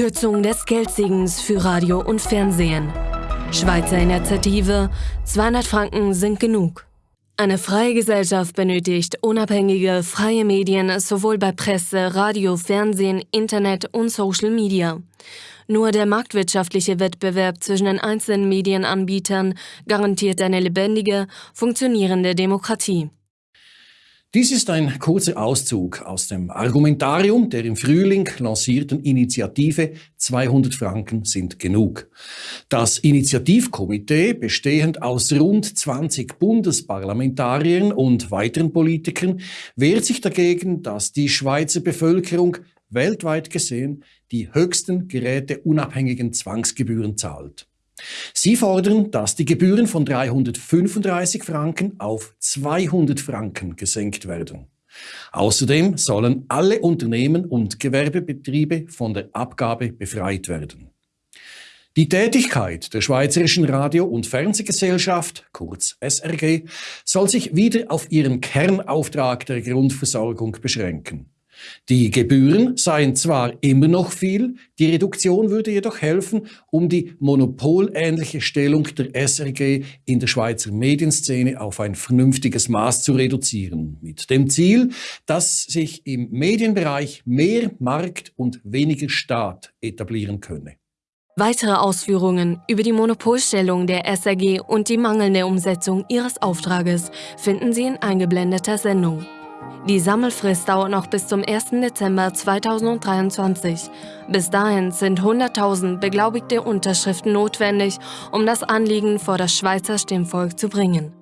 Kürzung des Geldsegens für Radio und Fernsehen. Schweizer Initiative, 200 Franken sind genug. Eine freie Gesellschaft benötigt unabhängige, freie Medien sowohl bei Presse, Radio, Fernsehen, Internet und Social Media. Nur der marktwirtschaftliche Wettbewerb zwischen den einzelnen Medienanbietern garantiert eine lebendige, funktionierende Demokratie. Dies ist ein kurzer Auszug aus dem Argumentarium der im Frühling lancierten Initiative 200 Franken sind genug. Das Initiativkomitee, bestehend aus rund 20 Bundesparlamentariern und weiteren Politikern, wehrt sich dagegen, dass die Schweizer Bevölkerung weltweit gesehen die höchsten geräteunabhängigen Zwangsgebühren zahlt. Sie fordern, dass die Gebühren von 335 Franken auf 200 Franken gesenkt werden. Außerdem sollen alle Unternehmen und Gewerbebetriebe von der Abgabe befreit werden. Die Tätigkeit der Schweizerischen Radio- und Fernsehgesellschaft, kurz SRG, soll sich wieder auf ihren Kernauftrag der Grundversorgung beschränken. Die Gebühren seien zwar immer noch viel, die Reduktion würde jedoch helfen, um die monopolähnliche Stellung der SRG in der Schweizer Medienszene auf ein vernünftiges Maß zu reduzieren, mit dem Ziel, dass sich im Medienbereich mehr Markt und weniger Staat etablieren könne. Weitere Ausführungen über die Monopolstellung der SRG und die mangelnde Umsetzung ihres Auftrages finden Sie in eingeblendeter Sendung. Die Sammelfrist dauert noch bis zum 1. Dezember 2023. Bis dahin sind 100.000 beglaubigte Unterschriften notwendig, um das Anliegen vor das Schweizer Stimmvolk zu bringen.